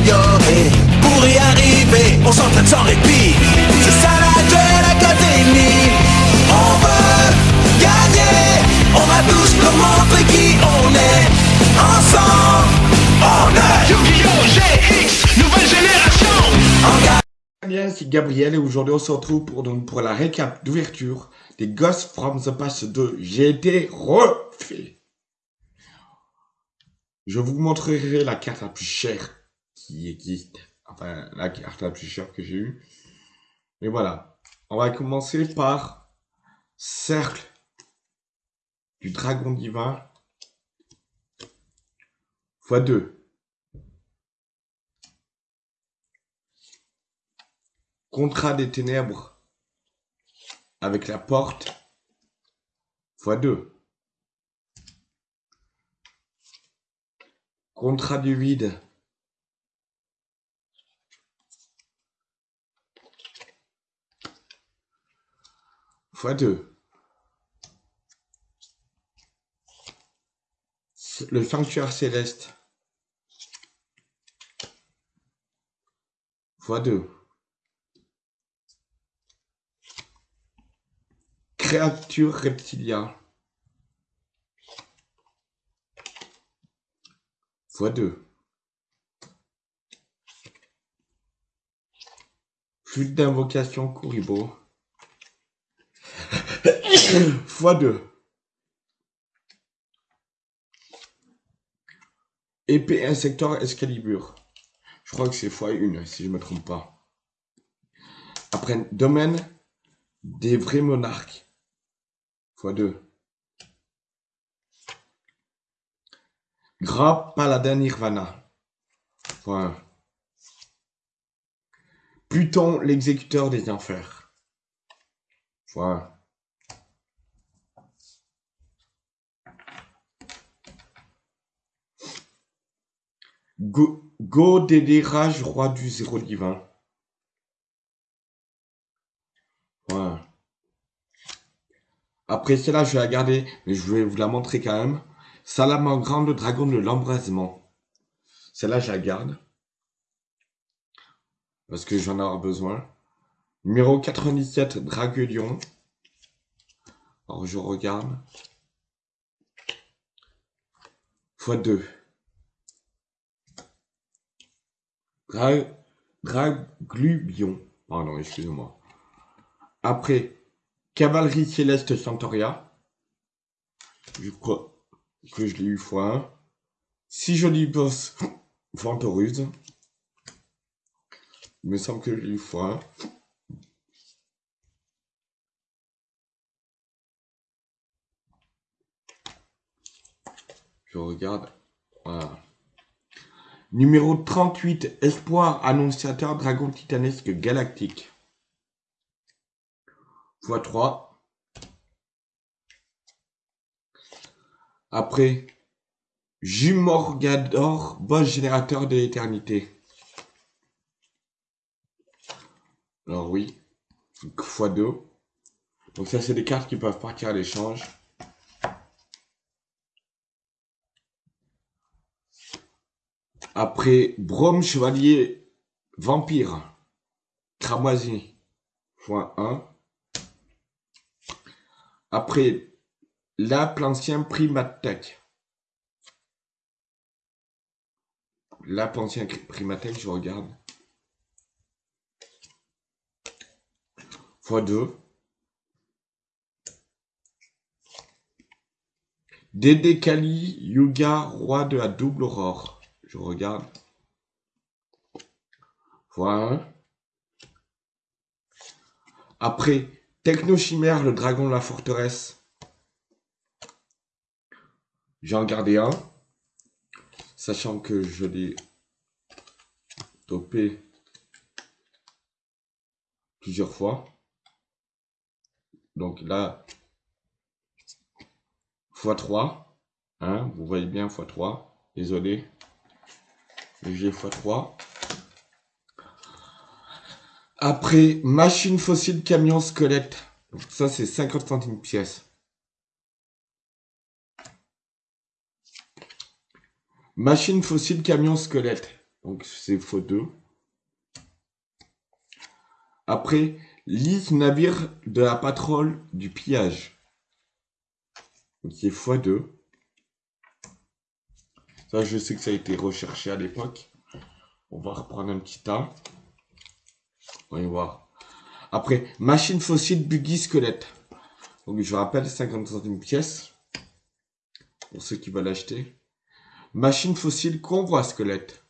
s'améliorer. Pour y arriver, on s'entraîne sans répit. C'est ça la Duel Academy. On veut gagner. On va tous leur montrer qui on est. Ensemble, on est Yu-Gi-Oh! GX, nouvelle génération en. Bien, c'est Gabriel et aujourd'hui on se retrouve pour, donc, pour la récap d'ouverture des Ghost from the Past 2. J'ai été refait. Je vous montrerai la carte la plus chère qui existe. Enfin, la carte la plus chère que j'ai eue. Mais voilà. On va commencer par Cercle du Dragon Divin x2. Contrat des ténèbres avec la porte x2. Contrat du vide x2. Le sanctuaire céleste x2. Créature reptilia. fois 2. Flûte d'invocation Kuribo. Fois 2. Épée insector Excalibur. Je crois que c'est fois 1 si je me trompe pas. Après, domaine des vrais monarques. Fois 2. Gras paladin Nirvana. Fois 1. Pluton, l'exécuteur des enfers. Fois 1. Go, Go Dédérage, roi du zéro divin. Voilà. Après celle-là, je vais la garder, mais je vais vous la montrer quand même. Salamandre, le dragon de l'embrasement. Celle-là, je la garde. Parce que j'en aurai besoin. Numéro 97, Draguelion. Alors, je regarde. x2. Dra Draglubion. Pardon, excusez-moi. Après, Cavalerie Céleste Centauria. Je crois que je l'ai eu fois 1. Si joli boss Ventoruse. Il me semble que je l'ai eu fois 1. Je regarde. Voilà. Numéro 38, Espoir Annonciateur Dragon Titanesque Galactique x 3. Après, Jumorgador, boss générateur de l'éternité. Alors oui, x2. Donc ça, c'est des cartes qui peuvent partir à l'échange. Après, Brome Chevalier Vampire. Cramoisi. x1. Après, la l'ancien Primatech. La ancien Primatech, je regarde. x2. Dédé Kali, Yuga, roi de la double aurore. Je regarde. Voilà. Après, Technochimère, le dragon de la forteresse. J'en gardé un. Sachant que je l'ai topé plusieurs fois. Donc là, x3. Hein, vous voyez bien x3. Désolé. J'ai x3. Après, machine fossile camion squelette. Donc ça, c'est 50 centimes pièce. Machine fossile camion squelette. Donc c'est x2. Après, liste navire de la patrouille du pillage. Donc c'est x2. Ça, je sais que ça a été recherché à l'époque. On va reprendre un petit tas. On va y voir. Après, machine fossile buggy squelette. Donc je rappelle, 50 centimes pièce. Pour ceux qui veulent acheter. Machine fossile convoi squelette.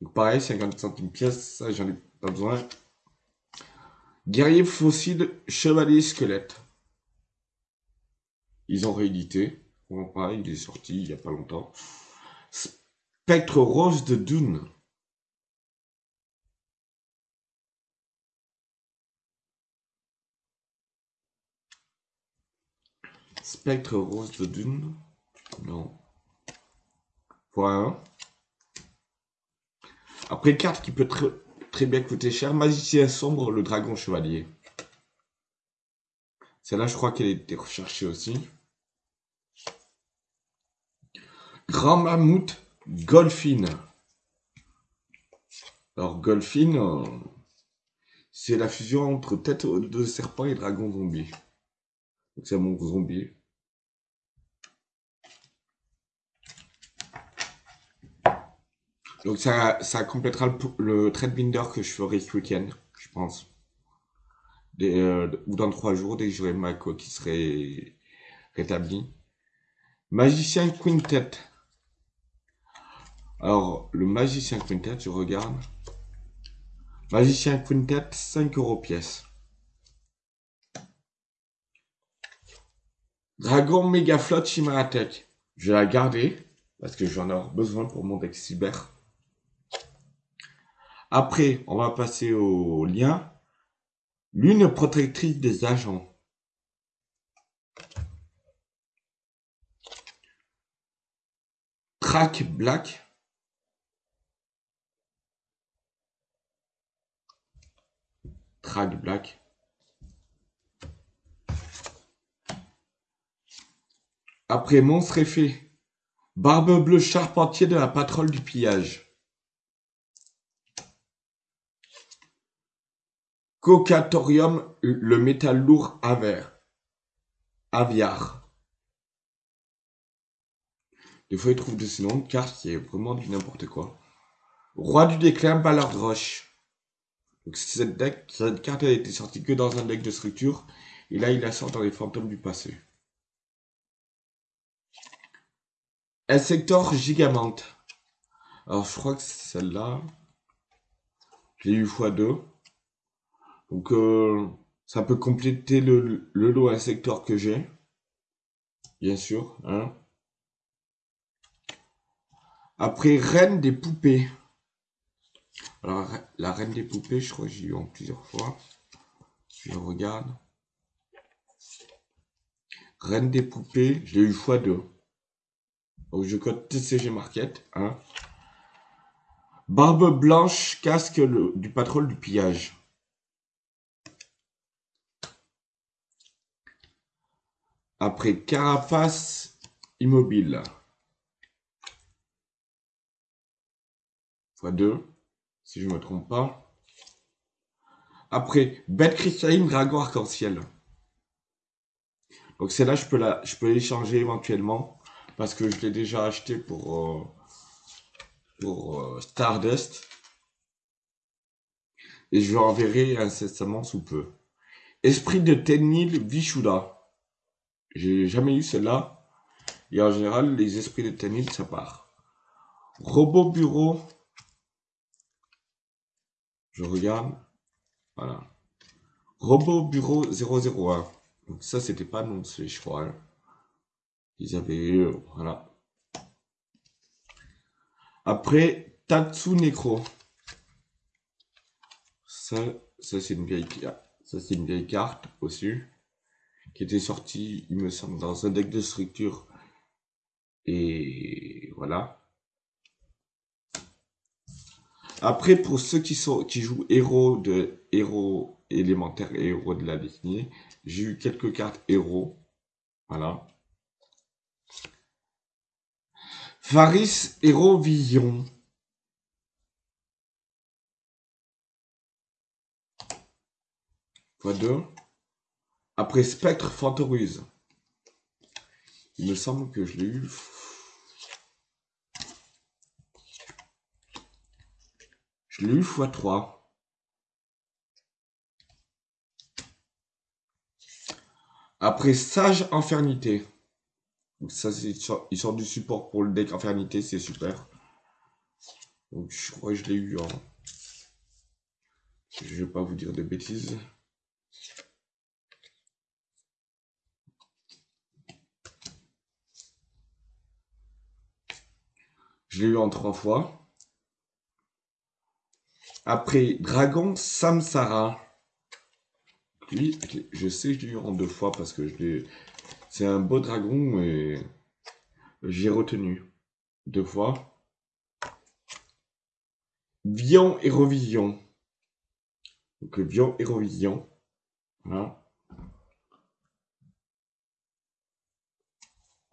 Donc pareil, 50 centimes pièce, ça j'en ai pas besoin. Guerrier fossile chevalier squelette. Ils ont réédité. Pareil, il est sorti il y a pas longtemps. Spectre rose de Dune. Spectre rose de Dune. Non. Voilà. Après, carte qui peut très, très bien coûter cher. Magicien sombre, le dragon chevalier. Celle-là, je crois qu'elle été recherchée aussi. Grand mammouth, Golfine. Alors, Golfine, euh, c'est la fusion entre tête de serpent et dragon zombie. Donc, c'est mon zombie. Donc ça, ça complétera le, trade binder que je ferai ce week-end, je pense. Euh, ou dans trois jours, dès que j'aurai ma qui serait rétabli. Magicien Quintet. Alors, le Magicien Quintet, je regarde. Magicien Quintet, 5 euros pièce. Dragon Mega Flot Chimaratech. Je vais la garder parce que j'en ai besoin pour mon deck cyber. Après, on va passer au lien. Lune protectrice des agents. Track Black. Track Black. Après Monstre Effet. Barbe bleue charpentier de la patrouille du pillage. Cocatorium, le métal lourd aver. Aviar. Des fois, ils trouvent de ces noms de cartes vraiment du n'importe quoi. Roi du déclin, Ballard Roche. Donc, cette, carte a été sortie que dans un deck de structure. Et là, il la sort dans les fantômes du passé. Insector Gigamente. Alors, je crois que c'est celle-là. J'ai eu x2. Donc, euh, ça peut compléter le, lot insector que j'ai. Bien sûr. Hein. Après, Reine des poupées. Alors, la Reine des poupées, je crois que j'ai eu en plusieurs fois. Je regarde. Reine des poupées, je l'ai eu x2. Donc, je code TCG Market. Hein. Barbe blanche, casque du patrouille du pillage. Après carapace immobile. x2, si je ne me trompe pas. Après, bête cristalline, dragon arc-en-ciel. Donc celle-là, je peux la, je peux l'échanger éventuellement parce que je l'ai déjà acheté pour euh, pour euh, Stardust et je l'enverrai incessamment sous peu. Esprit de Tenil Vishuda. J'ai jamais eu celle-là. Et en général, les esprits de Tenil, ça part. Robot bureau. Je regarde. Voilà. Robot bureau 001. Donc ça, c'était pas annoncé, je crois. Hein. Ils avaient... eu, voilà. Après, Tatsu Necro. Ça, c'est une vieille Ça, c'est une vieille carte aussi qui était sorti, il me semble, dans un deck de structure. Et voilà. Après, pour ceux qui sont qui jouent héros de héros élémentaires et héros de la destinée, j'ai eu quelques cartes héros. Voilà. Faris Hérovision. Fois 2. Après Spectre Fantoruse. Il me semble que je l'ai eu. Je l'ai eu fois 3. Après Sage Infernité. Donc ça, c'est il sort du support pour le deck Infernité, c'est super. Donc je crois que je l'ai eu en... Je vais pas vous dire de bêtises. Je l'ai eu en trois fois. Après, Dragon Samsara. Lui, je sais que je l'ai eu en deux fois parce que. C'est un beau dragon et j'ai retenu deux fois. Vion et Revision. Donc Vion et.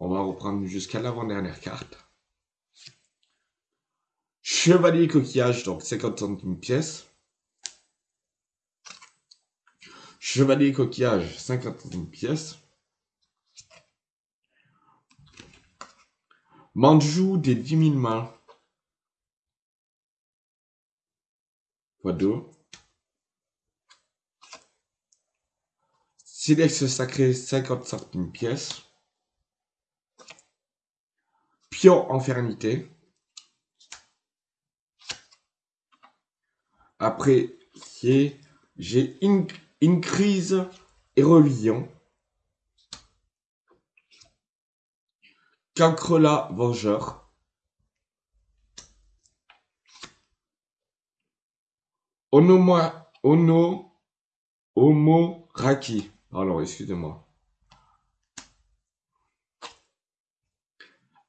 On va reprendre jusqu'à l'avant-dernière carte. Chevalier coquillage, donc 50 centimes pièce. Chevalier coquillage, 50 centimes pièce. Manjou des 10 000 mains. Fois 2. Silex sacré, 50 centimes pièce. Pion infernité. Après, j'ai une, crise et religion. Cancrela Vengeur. Onoma, Ono, Homo Raki. Alors, excusez-moi.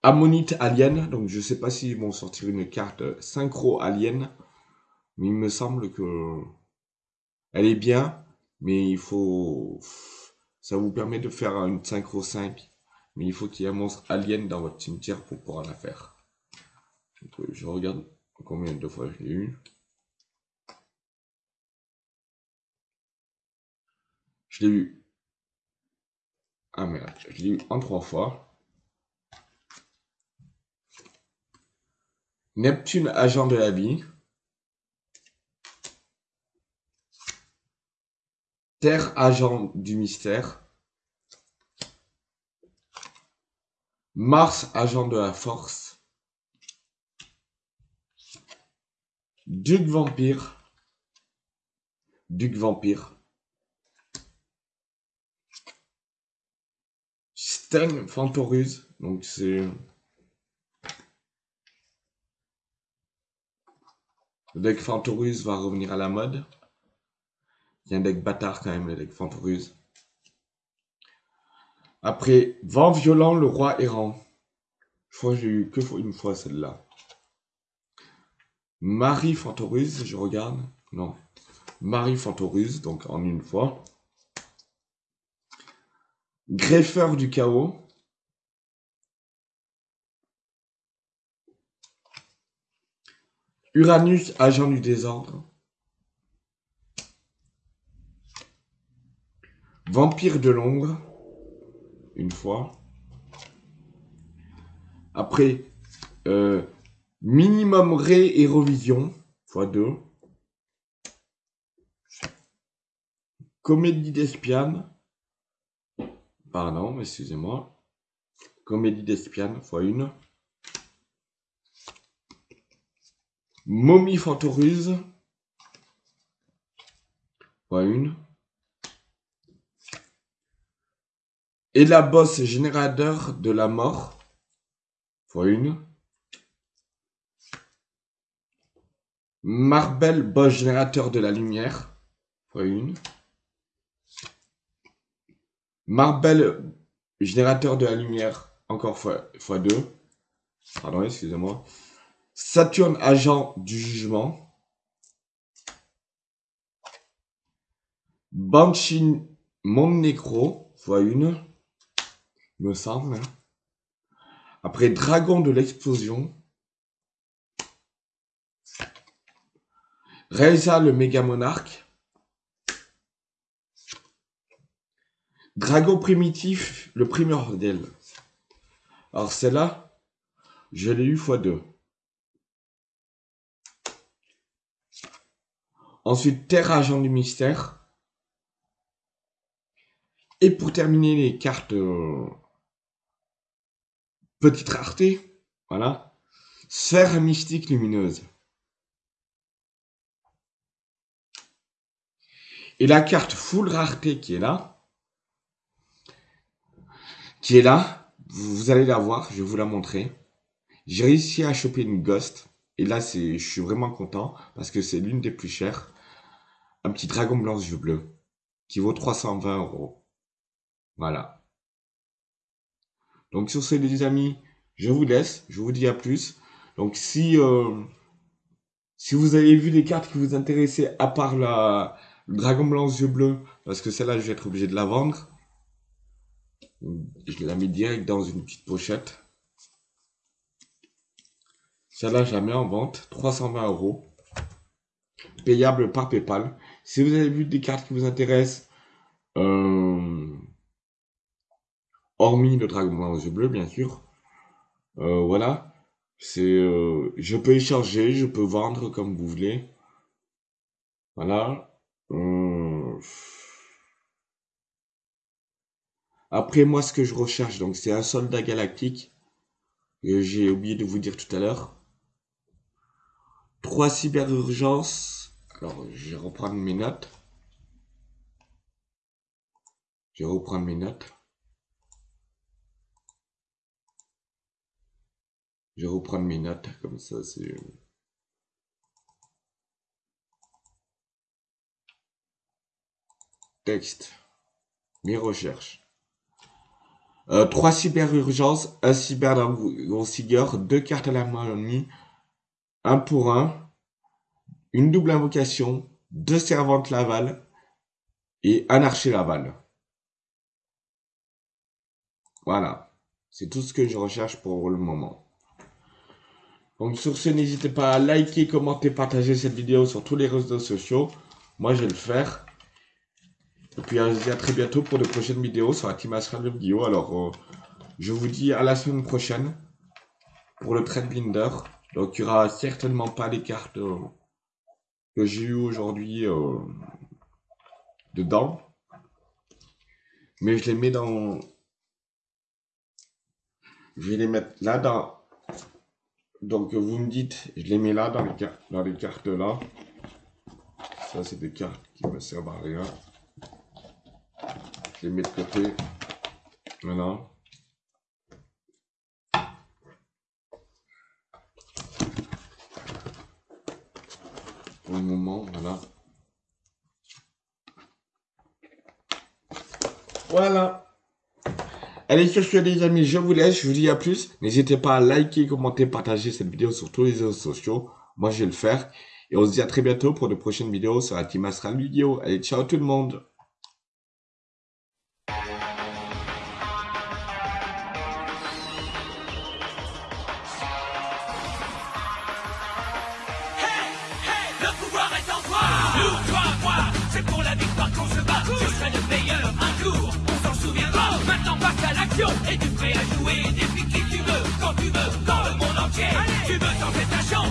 Ammonite Alien. Donc, je sais pas s'ils vont sortir une carte synchro Alien. Mais il me semble que elle est bien, mais il faut, ça vous permet de faire une synchro simple, mais il faut qu'il y ait un monstre alien dans votre cimetière pour pouvoir la faire. Je regarde combien de fois je l'ai eu. Je l'ai eu. Ah merde, je l'ai eu en trois fois. Neptune, agent de la vie. Terre agent du mystère. Mars agent de la force. Duc vampire. Duc vampire. Sten Fantoruse. Donc c'est... Le deck Fantoruse va revenir à la mode. A un deck bâtard quand même, le deck Fantoruse. Après, Vent violent, le roi errant. Je crois que j'ai eu que une fois celle-là. Marie Fantoruse, je regarde. Non. Marie Fantoruse, donc en une fois. Greffeur du chaos. Uranus, agent du désordre. Vampire de l'ombre, une fois. Après, euh, minimum Ré et Revision, fois deux. Comédie d'espiane. Pardon, excusez-moi. Comédie d'espiane, fois une. Momie Fantoruse, fois une. Et la bosse générateur de la mort, fois une. Marbel boss générateur de la lumière, fois une. Marbel générateur de la lumière, encore fois, fois deux. Pardon, excusez-moi. Saturne agent du jugement. Banshee Mon Nécro, fois une me semble. Après Dragon de l'explosion. Reza le méga monarque. Dragon primitif, le primordial. Alors celle-là, je l'ai eu x2. Ensuite, Terre Agent du Mystère. Et pour terminer les cartes euh, petite rareté, voilà, Sphère mystique lumineuse. Et la carte full rareté qui est là, qui est là, vous allez la voir, je vais vous la montrer. J'ai réussi à choper une Ghost. Et là, je suis vraiment content parce que c'est l'une des plus chères. Un petit dragon blanc yeux bleus qui vaut 320 euros. Voilà. Donc sur ce, les amis, je vous laisse. Je vous dis à plus. Donc si euh, si vous avez vu des cartes qui vous intéressaient à part la le dragon blanc yeux bleus, parce que celle-là, je vais être obligé de la vendre. Je la mets direct dans une petite pochette. Celle-là, je la mets en vente. 320 euros. Payable par Paypal. Si vous avez vu des cartes qui vous intéressent, euh, hormis le dragon blanc aux yeux bleus, bien sûr, euh, voilà. C'est, euh, je peux échanger, je peux vendre comme vous voulez. Voilà. Après, moi, ce que je recherche, donc, c'est un soldat galactique. J'ai oublié de vous dire tout à l'heure. Trois cyberurgences. Alors, je vais reprendre mes notes. Je vais reprendre mes notes. Je vais reprendre mes notes, comme ça, c'est... Texte. Mes recherches. Euh, trois cyberurgences, un cyber deux cartes à la main un pour un, une double invocation, deux servantes Laval et un archer Laval. Voilà. C'est tout ce que je recherche pour le moment. Donc sur ce, n'hésitez pas à liker, commenter, partager cette vidéo sur tous les réseaux sociaux. Moi, je vais le faire. Et puis, je vous à très bientôt pour de prochaines vidéos sur la Team. Alors, euh, je vous dis à la semaine prochaine pour le Trade Binder. Donc, il n'y aura certainement pas les cartes euh, que j'ai eues aujourd'hui euh, dedans. Mais je les mets dans... Je vais les mettre là dans... Donc, vous me dites, je les mets là dans les, cartes, là. Ça, c'est des cartes qui me servent à rien. Je les mets de côté. Maintenant. Pour le moment, voilà. Voilà. Allez, sur ce, les amis, je vous laisse. Je vous dis à plus. N'hésitez pas à liker, commenter, partager cette vidéo sur tous les réseaux sociaux. Moi, je vais le faire. Et on se dit à très bientôt pour de prochaines vidéos sur la Team Astral Vidéo. Allez, ciao tout le monde. Et tu prêt à jouer des qui tu veux, quand tu veux, dans le monde entier? Tu veux tenter ta chance?